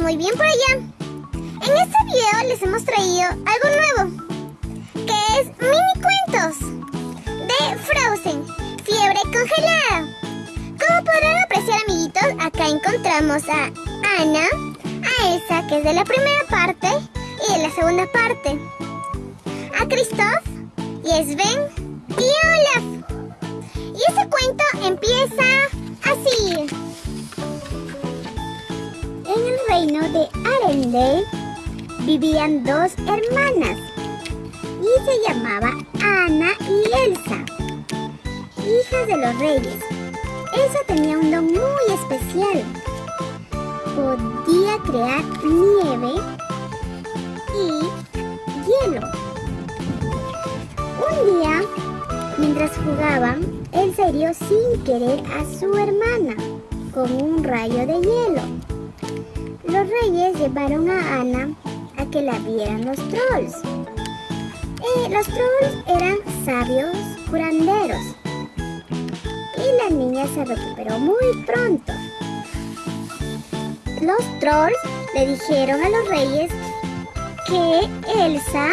muy bien por allá. En este video les hemos traído algo nuevo, que es mini cuentos de Frozen, fiebre congelada. Como podrán apreciar amiguitos, acá encontramos a Ana, a Elsa que es de la primera parte y de la segunda parte, a Christoph y Sven y Olaf. Y ese cuento empieza así. De Arendelle vivían dos hermanas y se llamaba Ana y Elsa, hijas de los reyes. Elsa tenía un don muy especial. Podía crear nieve y hielo. Un día, mientras jugaban, Elsa hirió sin querer a su hermana con un rayo de hielo. Los reyes llevaron a Ana a que la vieran los trolls. Los trolls eran sabios curanderos y la niña se recuperó muy pronto. Los trolls le dijeron a los reyes que Elsa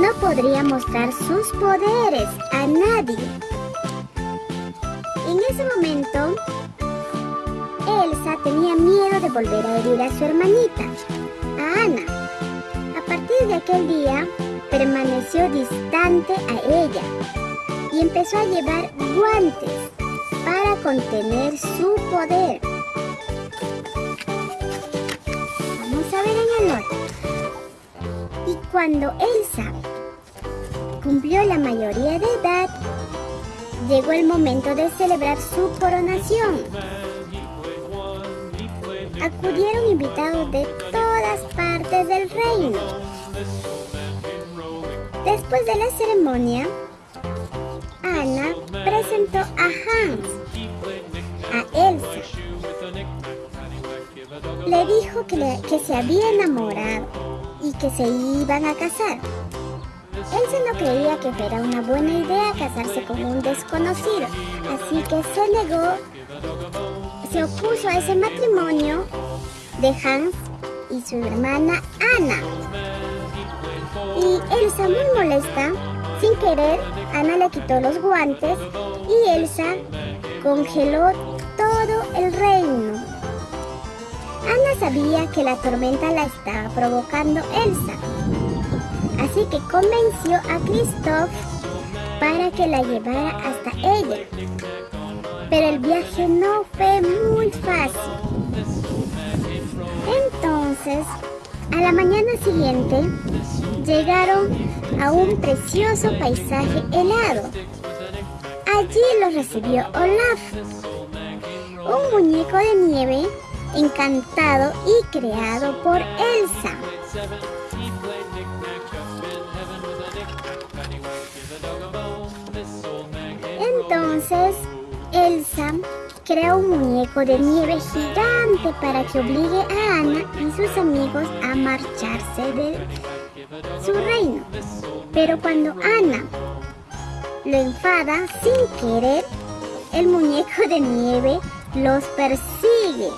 no podría mostrar sus poderes a nadie. En ese momento, Elsa tenía miedo de volver a herir a su hermanita, a Ana. A partir de aquel día, permaneció distante a ella y empezó a llevar guantes para contener su poder. Vamos a ver en el otro. Y cuando Elsa cumplió la mayoría de edad, llegó el momento de celebrar su coronación. Acudieron invitados de todas partes del reino. Después de la ceremonia, Ana presentó a Hans, a Elsa. Le dijo que, que se había enamorado y que se iban a casar. Elsa no creía que fuera una buena idea casarse con un desconocido, así que se negó, se opuso a ese matrimonio de Hans y su hermana Ana. Y Elsa muy molesta, sin querer, Ana le quitó los guantes y Elsa congeló todo el reino. Ana sabía que la tormenta la estaba provocando Elsa, así que convenció a Christoph para que la llevara hasta ella. Pero el viaje no fácil. Entonces, a la mañana siguiente, llegaron a un precioso paisaje helado. Allí los recibió Olaf, un muñeco de nieve encantado y creado por Elsa. Creó un muñeco de nieve gigante para que obligue a Ana y sus amigos a marcharse de su reino. Pero cuando Ana lo enfada sin querer, el muñeco de nieve los persigue.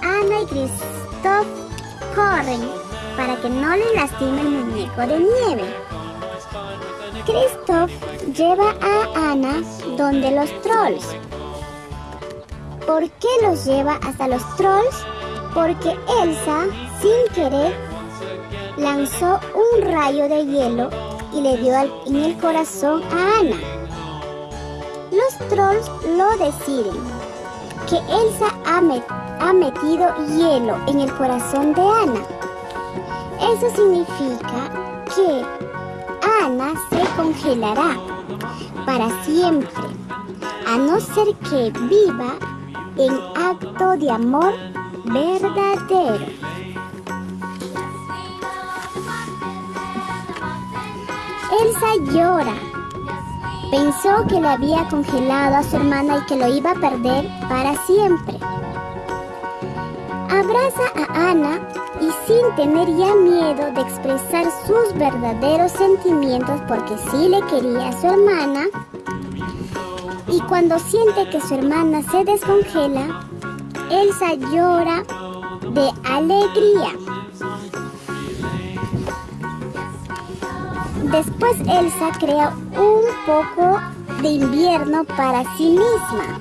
Ana y Christoph corren para que no le lastime el muñeco de nieve. Christoph lleva a Ana donde los trolls. ¿Por qué los lleva hasta los trolls? Porque Elsa, sin querer, lanzó un rayo de hielo y le dio en el corazón a Ana. Los trolls lo deciden, que Elsa ha, ha metido hielo en el corazón de Ana. Eso significa que Ana se congelará para siempre, a no ser que viva en acto de amor verdadero. Elsa llora. Pensó que le había congelado a su hermana y que lo iba a perder para siempre. Abraza a Ana y sin tener ya miedo de expresar sus verdaderos sentimientos porque sí le quería a su hermana, y cuando siente que su hermana se descongela, Elsa llora de alegría. Después Elsa crea un poco de invierno para sí misma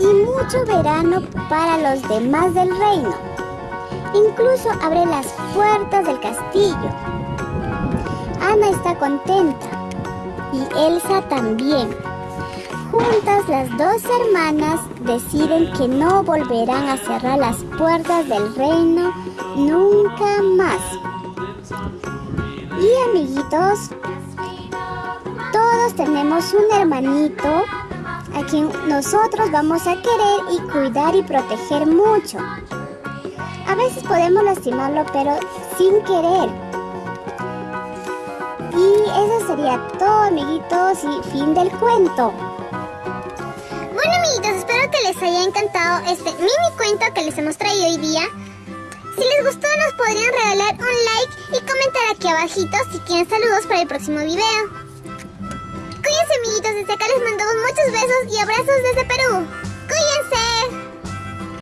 y mucho verano para los demás del reino. Incluso abre las puertas del castillo. Ana está contenta y Elsa también. Juntas las dos hermanas deciden que no volverán a cerrar las puertas del reino nunca más. Y amiguitos, todos tenemos un hermanito a quien nosotros vamos a querer y cuidar y proteger mucho. A veces podemos lastimarlo, pero sin querer. Y eso sería todo, amiguitos, y fin del cuento. Bueno, amiguitos, espero que les haya encantado este mini cuento que les hemos traído hoy día. Si les gustó, nos podrían regalar un like y comentar aquí abajito si quieren saludos para el próximo video. Cuídense, amiguitos, desde acá les mandamos muchos besos y abrazos desde Perú.